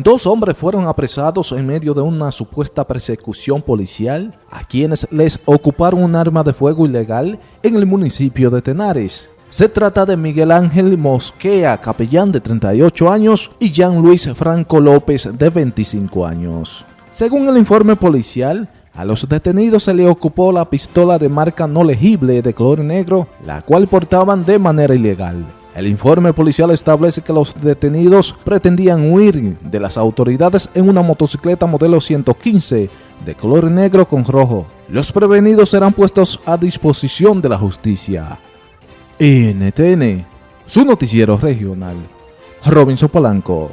Dos hombres fueron apresados en medio de una supuesta persecución policial a quienes les ocuparon un arma de fuego ilegal en el municipio de Tenares. Se trata de Miguel Ángel Mosquea, capellán de 38 años, y Jean Luis Franco López, de 25 años. Según el informe policial, a los detenidos se le ocupó la pistola de marca no legible de color negro, la cual portaban de manera ilegal. El informe policial establece que los detenidos pretendían huir de las autoridades en una motocicleta modelo 115 de color negro con rojo. Los prevenidos serán puestos a disposición de la justicia. NTN, su noticiero regional. Robinson Polanco.